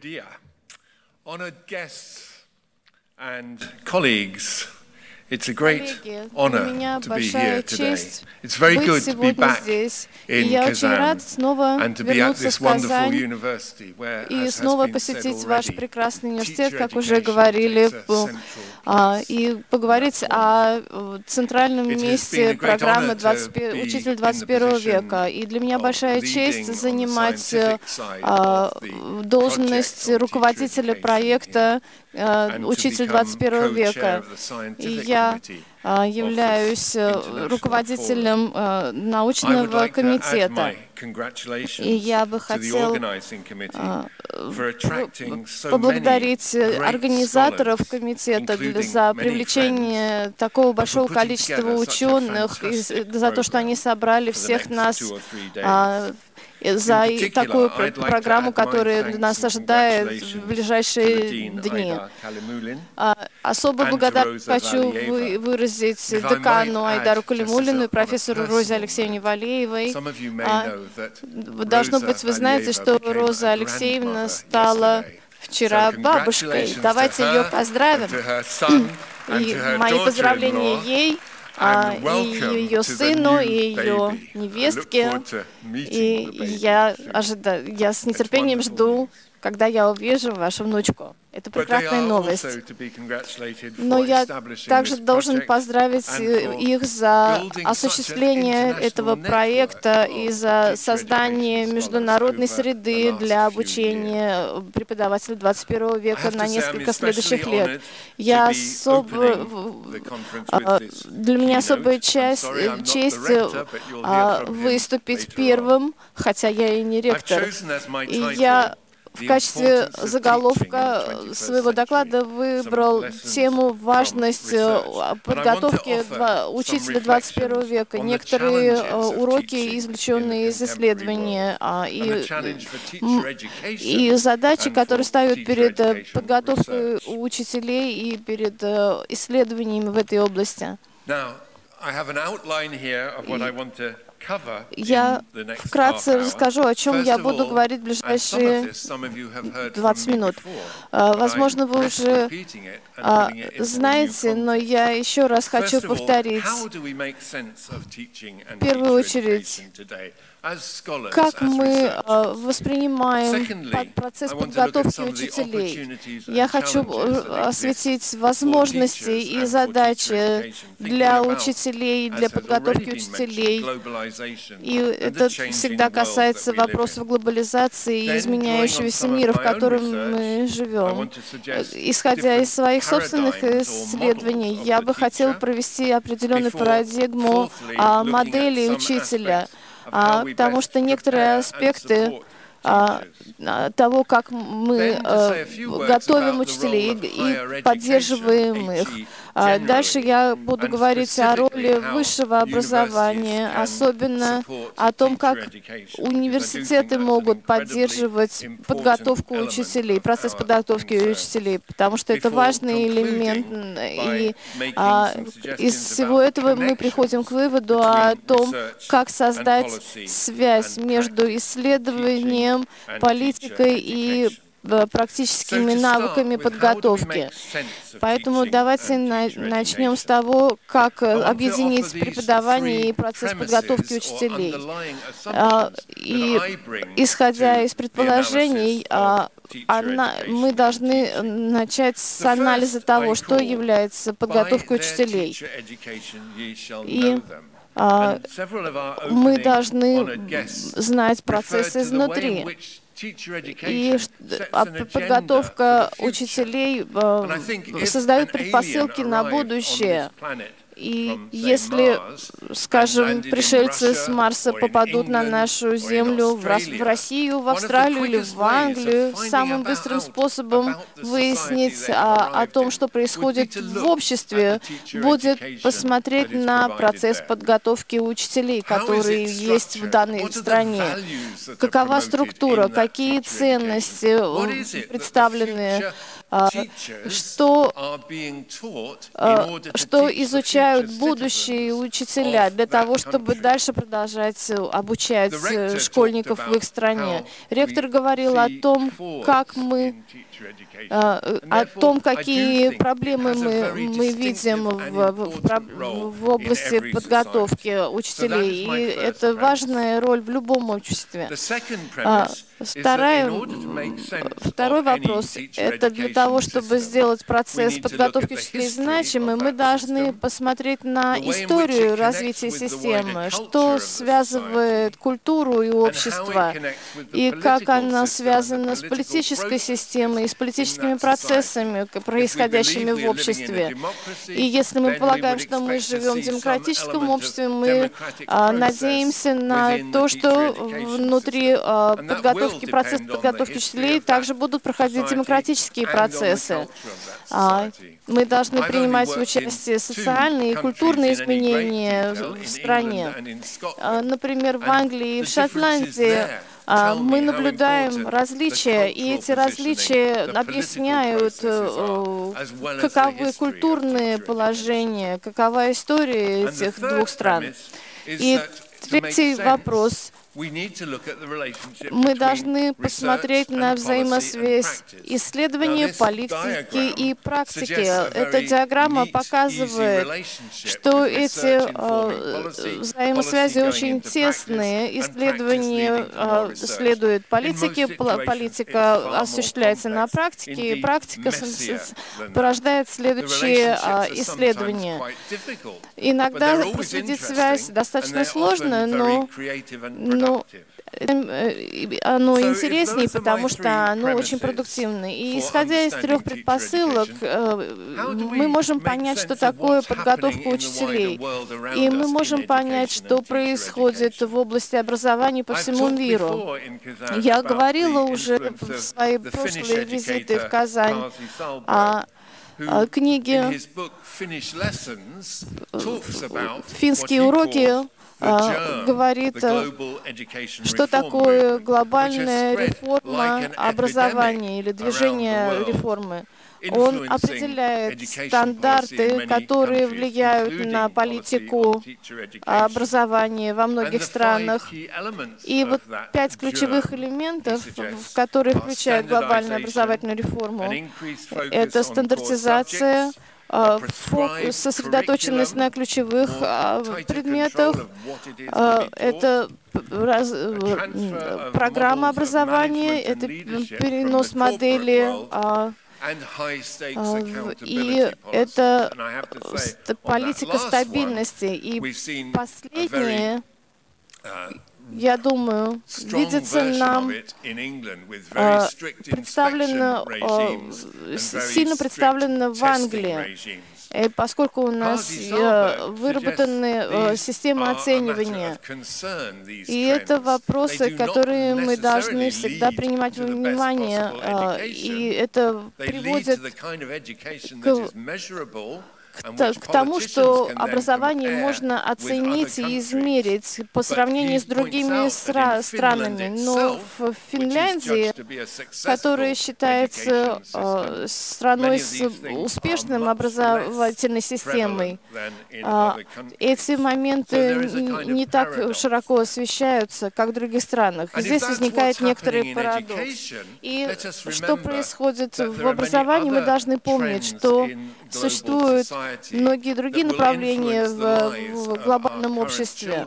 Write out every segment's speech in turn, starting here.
dear, honored guests and colleagues, it's a great honor to be here today. It's very good to be back здесь. In Kazan and to be at this wonderful university where, и снова посетить ваш прекрасный университет, как уже говорили, а, и поговорить о э, центральном месте программы honor to 20 be «Учитель in the 21 position века». И для меня большая честь занимать э, а, должность руководителя проекта э, «Учитель become 21 co-chair века». И я а, являюсь э, руководителем э, научного комитета. И я бы хотел а, поблагодарить организаторов комитета за привлечение такого большого количества ученых, и за то, что они собрали всех нас а, за такую программу, которая нас ожидает в ближайшие дни. А, to благодарность хочу выразить декану Айдару Калимулину и профессору Розе Алексеевне Валеевой. А, Должно быть, вы знаете, что Роза Алексеевна стала вчера бабушкой. Давайте ее поздравим. И мои поздравления ей, а, и ее сыну, и ее невестке. И я soon. ожидаю, я с нетерпением жду, когда я увижу вашу внучку. Это прекрасная новость. Но я также должен поздравить э, их за осуществление этого проекта и за создание международной среды для обучения преподавателей 21 I века на несколько следующих лет. Я особо, а, для меня особая часть, честь а, выступить первым, хотя я и не ректор. И я в качестве заголовка teaching in the 21st своего доклада выбрал тему важность э, подготовки учителя 21 reflections века, некоторые э, уроки, извлеченные из а, and и, и задачи, которые ставят перед э, подготовкой учителей и перед э, исследованиями в этой области. Now, Я вкратце расскажу, о чем я буду говорить в ближайшие this some of you have heard from 20 me минут. А, Возможно, вы уже а, знаете, но я еще раз хочу повторить. В первую очередь, Как мы а, воспринимаем процесс подготовки учителей? Я хочу э, осветить возможности и задачи для учителей, для подготовки учителей. И это всегда касается вопросов глобализации и изменяющегося мира, в котором мы живем. Исходя из своих собственных исследований, я бы хотел провести определенную парадигму а, модели учителя, а, потому что некоторые аспекты а, а, того, как мы э, готовим учителей и поддерживаем их. А Дальше я буду говорить о роли высшего образования, особенно о том, как университеты могут поддерживать подготовку учителей, процесс подготовки учителей, потому что это важный элемент. И а, из всего этого мы приходим к выводу о том, как создать связь между исследованием, and политикой и э, практическими навыками подготовки. Поэтому давайте начнем с того, как э, объединить преподавание и процесс подготовки учителей. А, И исходя из предположений, а, мы должны начать с анализа того, что является подготовкой учителей. И, а, Мы должны знать процесс изнутри. И а подготовка учителей э, создает предпосылки на будущее. И если, скажем, пришельцы с Марса попадут на нашу Землю, в, Россию, в Австралию или в Англию, самым быстрым способом выяснить о, о том, что происходит в обществе, будет посмотреть на процесс подготовки учителей, которые есть в данной стране. Какова структура, какие ценности э, представлены а, что а, что изучают будущие учителя для того, чтобы дальше продолжать э, обучать э, школьников в их стране. Ректор говорил о том, как мы а, э, о том, какие проблемы мы, мы видим в, в, в области подготовки учителей. И это важная роль в любом обществе. А, Вторая, второй вопрос это для того, чтобы сделать процесс подготовки учителей значимым, мы должны посмотреть на историю развития системы, что связывает культуру и общество, и как она связана с политической системой и с политическими процессами, происходящими в обществе. И если мы полагаем, что мы живем в демократическом обществе, мы а, надеемся на то, что внутри а, will подготовки, процесс подготовки учителей также будут проходить демократические процессы. А. Мы должны принимать участие в two социальные и культурные изменения в стране. А, Например, в Англии и в Шотландии а, мы наблюдаем различия, и эти различия объясняют, э, каковы культурные положения, какова история этих двух стран. И третий вопрос мы должны посмотреть на взаимосвязь исследования, this политики и практики. Эта диаграмма показывает, что эти э, going очень тесные. more э, следует политике, политика осуществляется на практике, и практика порождает следующие а, исследования. Иногда проследить связь достаточно сложно, но э, оно if интереснее, потому что оно очень premises продуктивно. И исходя из трех предпосылок, э, мы можем понять, что такое подготовка учителей. И мы можем понять, что происходит в области образования по всему миру. Я говорила уже в свои прошлые визиты в Казань о книге «Финские уроки» а, говорит, э, что такое глобальная реформа образования или движение реформы. Он определяет стандарты, которые влияют на политику образования во многих странах. И вот пять ключевых элементов, которые включают глобальную образовательную реформу, это стандартизация, а, фокус, сосредоточенность на ключевых а, предметах, а, это раз- программа образования, это перенос модели а, а, и это политика стабильности. И последнее, uh, я думаю, видится нам а, представлено, а, сильно представлено в Англии. Э, поскольку у нас э, выработаны э, системы оценивания. И это вопросы, которые мы должны всегда принимать во внимание. а. И это приводит education к- тому, что образование можно оценить и измерить по сравнению с другими стра- странами. Но в Финляндии, которая считается э, страной с успешным образовательной системой, а, countries. эти моменты не так широко освещаются, как в других странах. Здесь возникает некоторый парадокс. И что происходит в образовании, мы должны помнить, что существуют society многие другие направления в, глобальном обществе.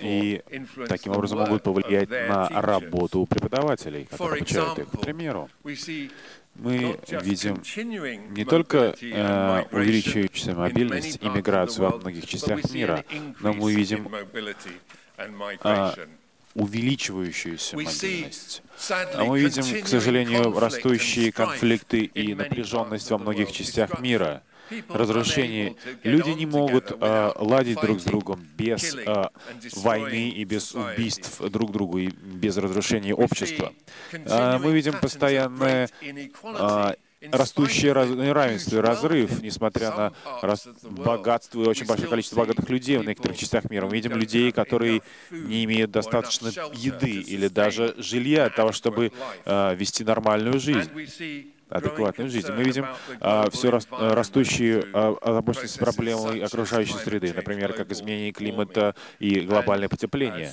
И таким образом могут повлиять на работу преподавателей, которые обучают их. К примеру, мы видим не только э, увеличивающуюся мобильность и миграцию во многих частях мира, но мы видим увеличивающуюся мобильность. А мы видим, к сожалению, растущие конфликты и напряженность во многих частях мира, разрушение. Люди не могут without ладить друг с другом без and войны и без убийств друг другу и без разрушения общества. А, Мы видим постоянное in растущее раз- неравенство и разрыв, несмотря на рас- богатство и очень большое количество богатых людей в некоторых частях мира. Мы видим людей, которые не имеют достаточно еды или даже жилья для того, чтобы э, вести нормальную жизнь адекватную жизнь. Мы видим а, все рас, растущие а, проблемой окружающей среды, например, как изменение климата и глобальное потепление,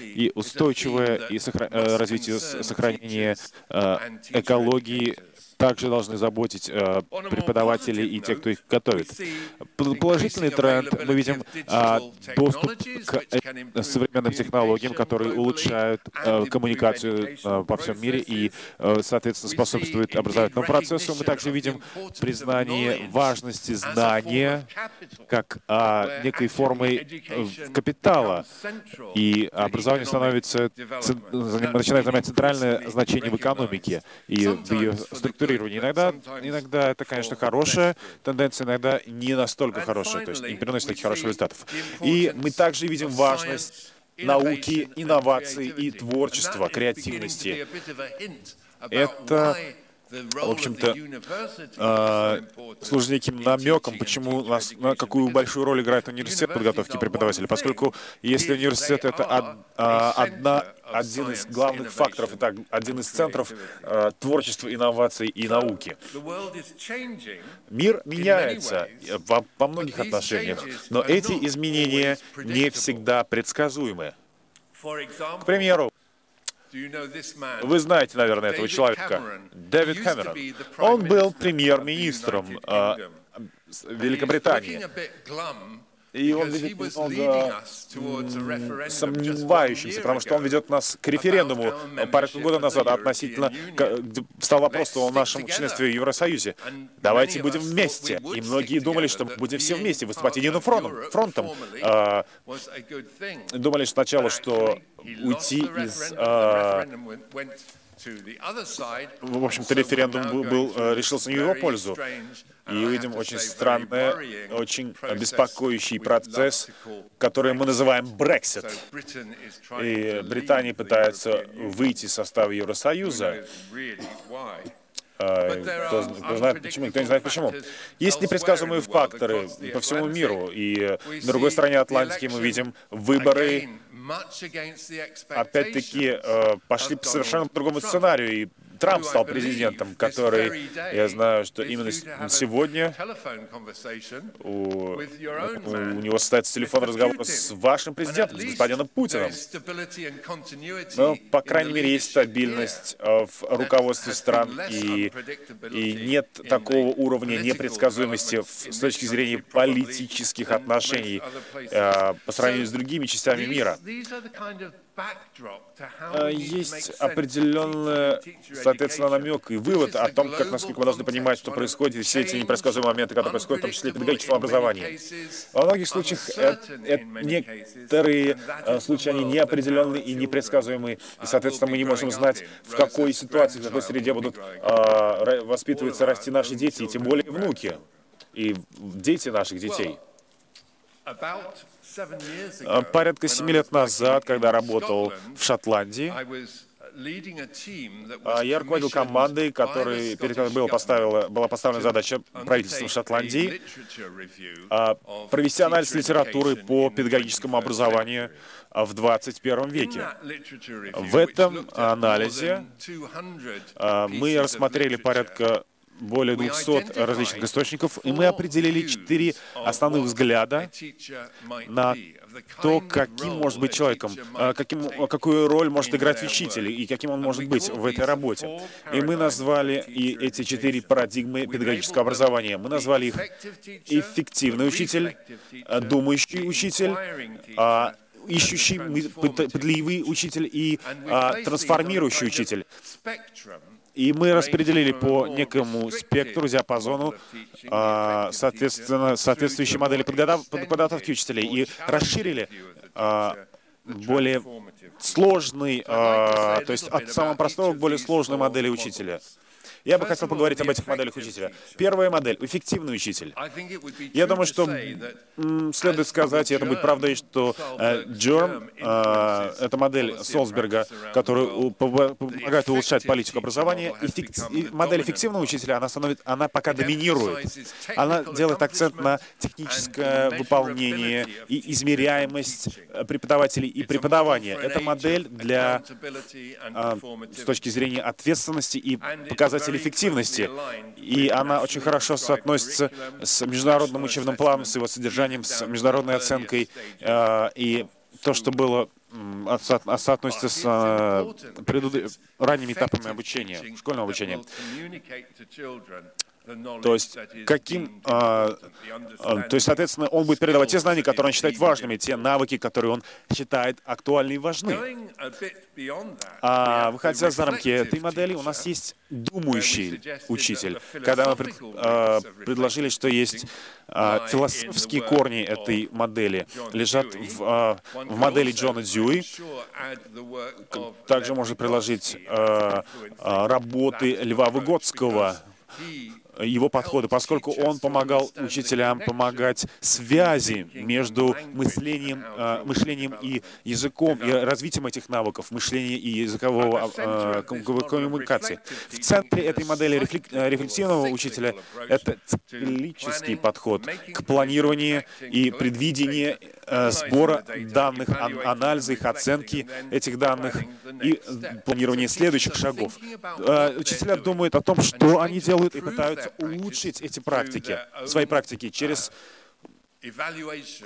и устойчивое и сохра... а, развитие сохранения а, экологии также должны заботить э, преподаватели и те, кто их готовит. Положительный тренд. Мы видим э, доступ к э, современным технологиям, которые улучшают э, коммуникацию э, во всем мире и, э, соответственно, способствуют образовательному процессу. Мы также видим признание важности знания как э, некой формой э, капитала, и образование становится, начинает занимать центральное значение в экономике. и в ее структуре регулирования. Иногда, иногда это, конечно, хорошая тенденция, иногда не настолько хорошая, то есть не приносит таких хороших результатов. И мы также видим важность науки, инноваций и творчества, креативности. Это в общем-то, э, служит неким намеком, почему нас, на какую большую роль играет университет подготовки преподавателей, поскольку если университет — это од, э, одна, один из главных факторов, это один из центров э, творчества, инноваций и науки. Мир меняется во, во многих отношениях, но эти изменения не всегда предсказуемы. К примеру, вы знаете, наверное, этого человека. Дэвид Кэмерон. Он был премьер-министром э, Великобритании. И он ведет немного сомневающимся, потому что он ведет нас к референдуму пару года назад относительно, стал вопрос о нашем членстве в Евросоюзе. Давайте будем вместе. И многие думали, что будем все вместе выступать единым фронтом. фронтом. А, думали сначала, что уйти из а, в общем-то, референдум был, э, решился не в его пользу. И увидим очень странный, очень беспокоящий процесс, который мы называем Brexit. И Британия пытается выйти из состава Евросоюза. А, кто, кто знает почему, никто не знает почему. Есть непредсказуемые факторы по всему миру, и на другой стороне Атлантики мы видим выборы опять-таки э, пошли по совершенно другому сценарию, и Трамп стал президентом, который, я знаю, что именно сегодня у, у него состоится телефонный разговор с вашим президентом, с господином Путиным. Но, по крайней мере, есть стабильность э, в руководстве стран, и, и нет такого уровня непредсказуемости с точки зрения политических отношений э, по сравнению с другими частями мира. Э, есть определенный, соответственно, намек и вывод о том, как, насколько мы должны понимать, что происходит, и все эти непредсказуемые моменты, которые происходят, в том числе и педагогическом образовании. Во многих случаях это, это некоторые э, случаи, они неопределенные и непредсказуемые, и, соответственно, мы не можем знать, в какой ситуации, в какой среде будут э, воспитываться, расти наши дети, и тем более внуки, и дети наших детей. А, порядка семи лет назад, когда работал в Шотландии, а, я руководил командой, которой, перед которой была поставила, была поставлена задача правительства Шотландии а, провести анализ литературы по педагогическому образованию в 21 веке. В этом анализе мы рассмотрели порядка более 200 различных источников, и мы определили четыре основных взгляда на то, каким может быть человеком, а, каким, какую роль может играть учитель и каким он может быть в этой работе. И мы назвали и эти четыре парадигмы педагогического образования. Мы назвали их эффективный учитель, думающий учитель, а, ищущий, пытливый учитель и а, трансформирующий учитель. И мы распределили по некому спектру, диапазону, а, соответственно, соответствующие модели подготовки учителей. И расширили а, более сложный, а, то есть от самого простого к более сложной модели учителя. Я бы хотел поговорить об этих моделях учителя. Первая модель — эффективный учитель. Я думаю, что следует сказать, и это будет правдой, что э, Джерм, э, это модель Солсберга, которая помогает улучшать политику образования, модель эффективного учителя, она, становится, она пока доминирует. Она делает акцент на техническое выполнение и измеряемость э, преподавателей и преподавания. Это модель для, а, с точки зрения ответственности и показателей эффективности. И она очень хорошо соотносится с международным учебным планом, с его содержанием, с международной оценкой. А, и то, что было соотносится с а, ранними этапами обучения, школьного обучения. То есть, каким, а, а, то есть, соответственно, он будет передавать те знания, которые он считает важными, те навыки, которые он считает актуальны и важны. А выходя за рамки этой модели, у нас есть думающий учитель. Когда мы пред, а, предложили, что есть а, философские корни этой модели, лежат в, а, в модели Джона Дьюи, также можно предложить а, а, работы Льва Выгодского, его подходы, поскольку он помогал учителям помогать связи между мышлением, э, мышлением и языком, и развитием этих навыков, мышления и языкового э, коммуникации. В центре этой модели рефлексивного учителя это циклический подход к планированию и предвидению э, сбора данных, анализа их, оценки этих данных и планирования следующих шагов. Учителя думают о том, что они делают и пытаются улучшить эти практики, свои практики через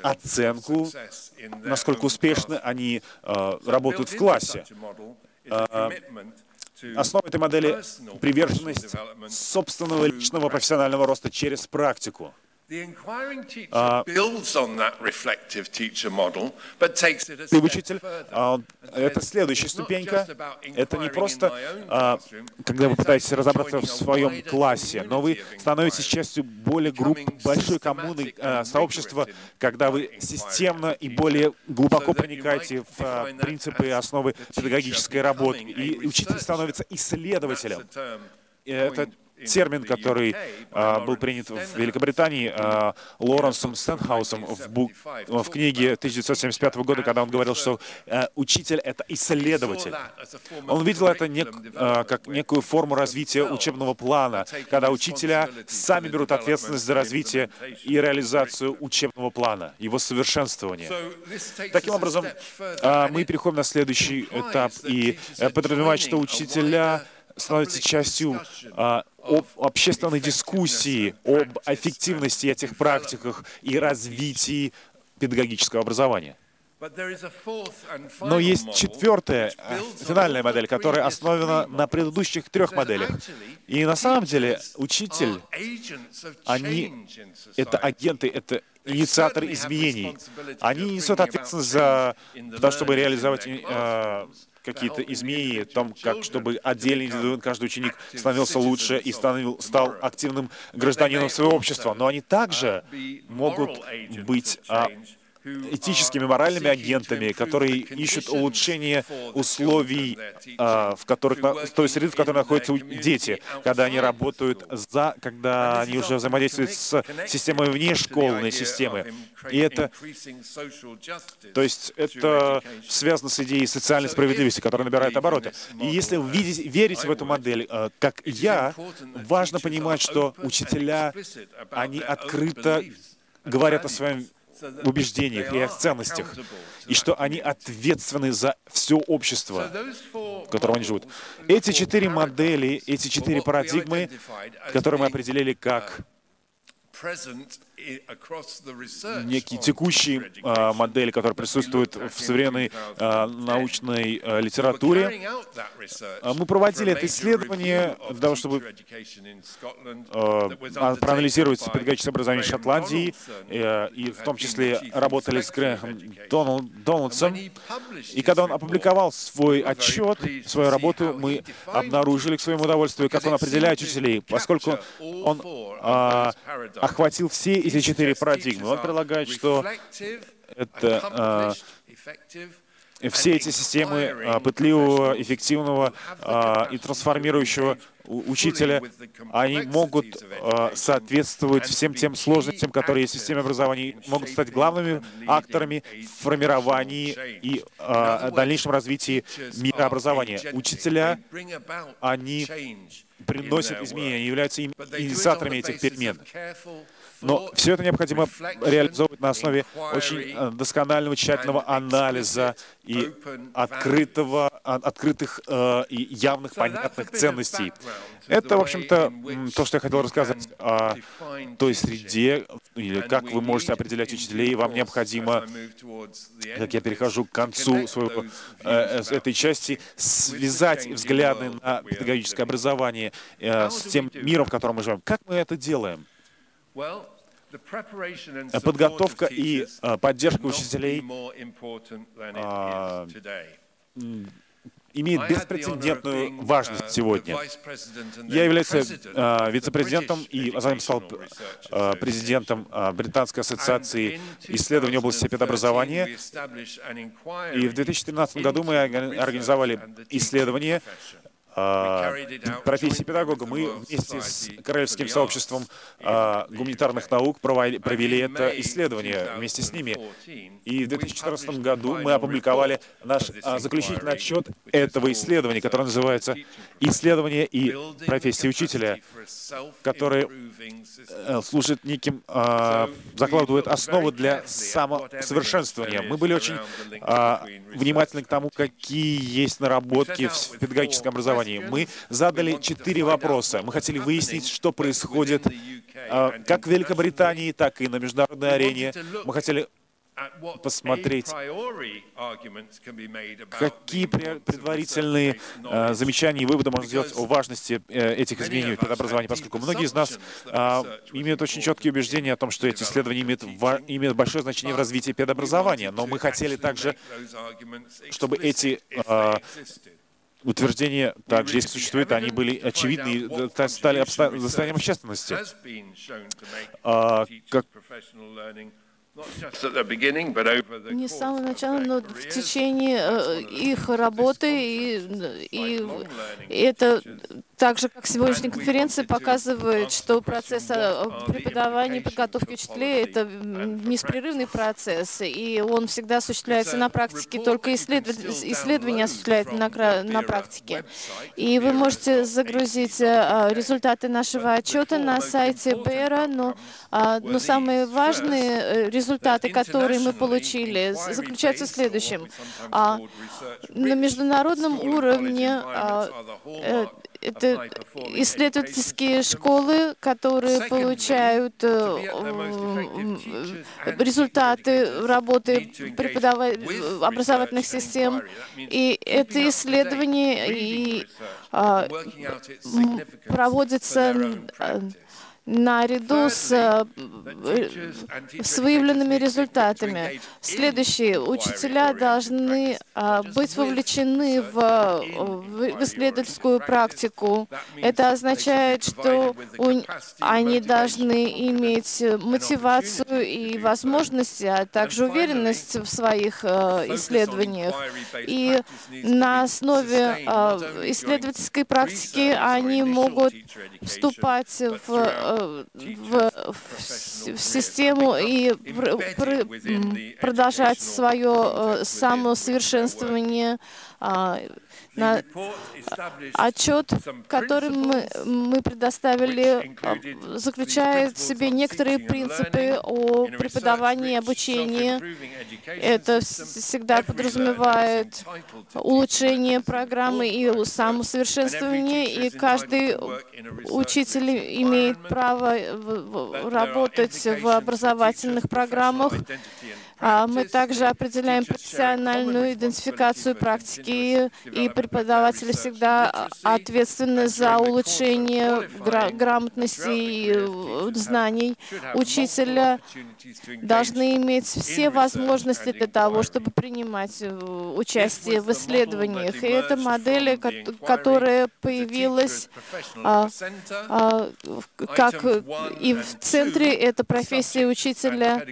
оценку, насколько успешно они э, работают в классе. Э, основа этой модели — приверженность собственного личного профессионального роста через практику. А, учитель, а, это следующая ступенька. Это не просто, а, когда вы пытаетесь разобраться в своем классе, но вы становитесь частью более групп, большой коммуны, сообщества, когда вы системно и более глубоко проникаете в принципы и основы педагогической работы. И учитель становится исследователем. Это термин, который а, был принят в Великобритании а, Лоренсом Стенхаусом в, бук, в книге 1975 года, когда он говорил, что а, учитель — это исследователь. Он видел это нек, а, как некую форму развития учебного плана, когда учителя сами берут ответственность за развитие и реализацию учебного плана, его совершенствование. Таким образом, мы переходим на следующий этап и э, подразумевает, что учителя становится частью а, об общественной дискуссии об эффективности этих практиках и развитии педагогического образования. Но есть четвертая, а, финальная модель, которая основана на предыдущих трех моделях. И на самом деле учитель, они — это агенты, это инициаторы изменений. Они несут ответственность за то, чтобы реализовать э, какие-то изменения, том, как, чтобы отдельный индивидуум, каждый ученик становился лучше и станов, стал активным гражданином своего общества. Но они также могут быть а, этическими, моральными агентами, которые ищут улучшение условий, а, в которых, той среды, в которой находятся дети, когда они работают за, когда они уже взаимодействуют с системой вне школьной системы. И это, то есть это связано с идеей социальной справедливости, которая набирает обороты. И если вы видите, верите в эту модель, а, как я, важно понимать, что учителя, они открыто говорят о своем убеждениях и о ценностях, и что они ответственны за все общество, в котором они живут. Эти четыре модели, эти четыре парадигмы, которые мы определили как некие текущие а, модели, которые присутствуют в современной а, научной а, литературе. А, мы проводили это исследование для того, чтобы а, проанализировать педагогическое образование Шотландии, и, и в том числе работали с Грэхом Дональдсом. И когда он опубликовал свой отчет, свою работу, мы обнаружили к своему удовольствию, как он определяет учителей, поскольку он а, охватил все эти четыре парадигмы. Он предлагает, что это а, все эти системы а, пытливого, эффективного а, и трансформирующего учителя, они могут соответствовать всем тем сложностям, которые есть в системе образования, могут стать главными акторами в формировании и дальнейшем развитии мира образования. Учителя, они приносят изменения, являются инициаторами этих перемен. Но все это необходимо реализовывать на основе очень э, досконального, тщательного анализа и открытого, а, открытых э, и явных, понятных ценностей. Это, в общем-то, то, что я хотел рассказать о той среде, или как вы можете определять учителей. Вам необходимо, как я перехожу к концу своего, э, этой части, связать взгляды на педагогическое образование с тем миром, в котором мы живем. Как мы это делаем? Подготовка и а, поддержка учителей а, имеет беспрецедентную важность сегодня. Я являюсь э, вице-президентом и затем стал э, президентом э, Британской ассоциации исследований области педобразования. И в 2013 году мы организовали исследование а, профессии педагога, мы вместе с Королевским сообществом а, гуманитарных наук провели это исследование вместе с ними. И в 2014 году мы опубликовали наш а, заключительный отчет этого исследования, которое называется «Исследование и профессия учителя», который э, служит неким, закладывает основу для самосовершенствования. Мы были очень внимательны к тому, какие есть наработки в педагогическом образовании, образовании. Мы задали четыре вопроса. Мы хотели выяснить, что происходит а, как в Великобритании, так и на международной арене. Мы хотели посмотреть, какие предварительные э, замечания и выводы можно сделать о важности э, этих изменений в педобразовании, поскольку многие из нас э, имеют очень четкие убеждения о том, что эти исследования имеют, имеют большое значение в развитии педобразования, но мы хотели также, чтобы эти утверждения также, если существуют, они были очевидны и стали достоянием общественности. А, как не с самого начала, но в течение э, их работы, и, и, и это так же, как сегодняшняя конференция показывает, что процесс э, преподавания и подготовки учителей — это беспрерывный процесс, и он всегда осуществляется на практике, только исследования осуществляют на, на практике. И вы можете загрузить э, результаты нашего отчета на сайте БЭРа, но, а, но самые важные результаты, которые мы получили, заключаются в следующем. А, на международном уровне а, э, это исследовательские школы, которые получают э, результаты работы преподавательных образовательных систем. И это исследование и, а, проводится наряду с, э, с выявленными результатами. Следующие. Учителя должны а, быть вовлечены в, в исследовательскую практику. Это означает, что у, они должны иметь мотивацию и возможности, а также уверенность в своих э, исследованиях. И на основе исследовательской практики они могут вступать в в, в систему и пр, продолжать свое э, самосовершенствование а, на отчет, который мы, мы предоставили, а, заключает в себе некоторые принципы о преподавании и обучении. Это всегда подразумевает улучшение программы и самосовершенствование, и каждый учитель имеет право работать в образовательных программах, мы также определяем профессиональную идентификацию практики, и преподаватели всегда ответственны за улучшение грамотности и э, знаний учителя, должны иметь все возможности для того, чтобы принимать э, участие в исследованиях. И это модель, которая появилась а, а, как и в центре это профессия учителя.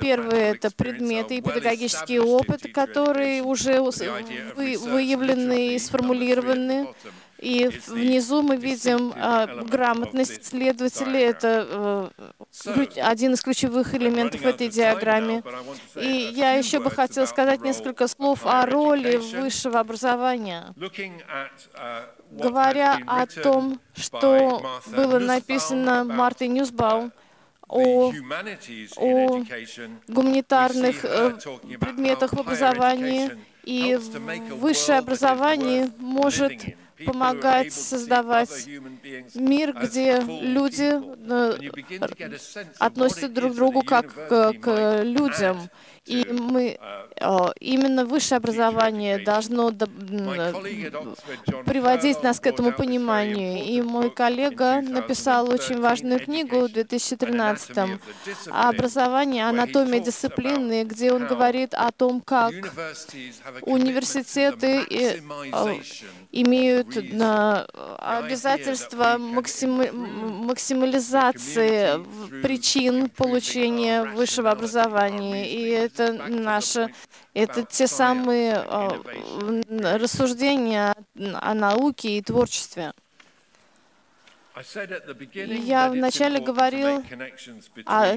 Первое это предметы и педагогический опыт, которые уже вы, выявлены и сформулированы. И внизу мы видим э, грамотность следователей. Это э, один из ключевых элементов этой диаграммы. И я еще бы хотел сказать несколько слов о роли высшего образования. Говоря о том, что было написано Мартой Ньюсбаум, о, о гуманитарных э, предметах в образовании, и высшее образование может помогать создавать мир, где люди э, относятся друг к другу как к людям. И мы, э, именно высшее образование должно приводить нас к этому пониманию. И мой коллега написал очень важную книгу в 2013 о образовании, анатомия дисциплины, где он говорит о том, как университеты э, имеют обязательство максимализации причин получения высшего образования. И это наши, это те самые а, рассуждения о науке и творчестве. Я вначале говорил о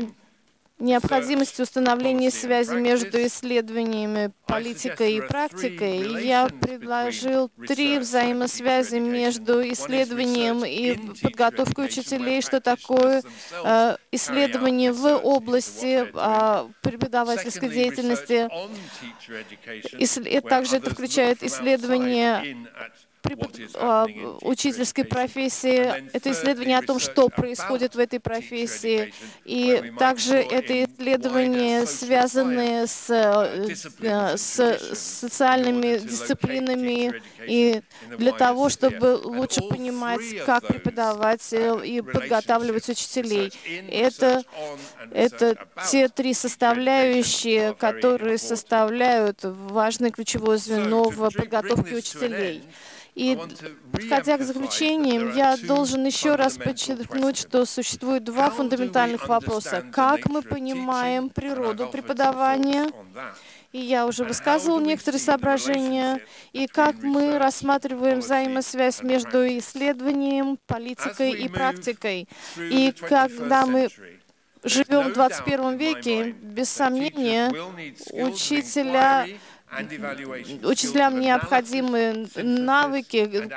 необходимости установления связи между исследованиями, политикой и практикой, я предложил три взаимосвязи между исследованием и подготовкой учителей, что такое э, исследование в области э, преподавательской деятельности. И также это включает исследование а, учительской профессии, это исследование о том, что происходит в этой профессии, и также это исследования, связанные с, э, с социальными дисциплинами, и для того, чтобы лучше понимать, как преподавать и подготавливать учителей. Это, это те три составляющие, которые составляют важное ключевое звено в подготовке учителей. И, подходя к заключениям, я должен еще раз подчеркнуть, что существует два фундаментальных вопроса. Как мы понимаем природу преподавания, и я уже высказывал некоторые соображения, и как мы рассматриваем взаимосвязь между исследованием, политикой и практикой. И когда мы живем в 21 веке, без сомнения, учителя Учителям необходимы навыки,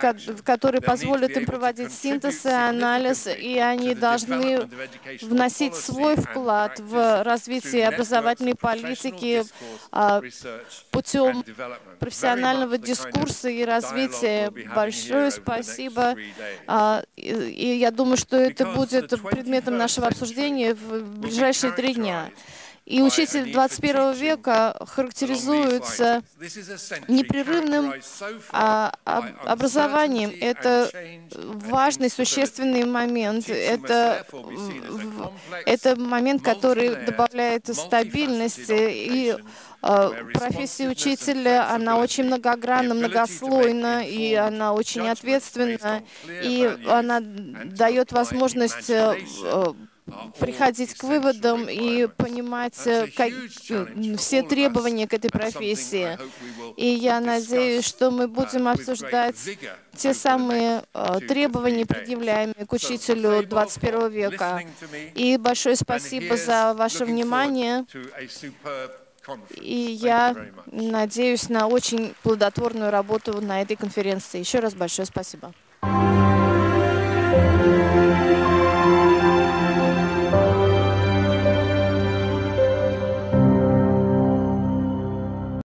которые позволят им проводить синтез и анализ, и они должны вносить свой вклад в развитие образовательной политики а, путем профессионального дискурса и развития. Большое спасибо. А, и я думаю, что это будет предметом нашего обсуждения в ближайшие три дня. И учитель 21 века характеризуется непрерывным а, образованием. Это важный, существенный момент. Это, это момент, который добавляет стабильности и а, профессия учителя, она очень многогранна, многослойна, и она очень ответственна, и она дает возможность э, приходить к выводам и понимать э, как, все требования к этой профессии. И я надеюсь, что мы будем обсуждать те самые э, требования, предъявляемые к учителю 21 века. И большое спасибо за ваше внимание. И я надеюсь на очень плодотворную работу на этой конференции. Еще раз большое спасибо.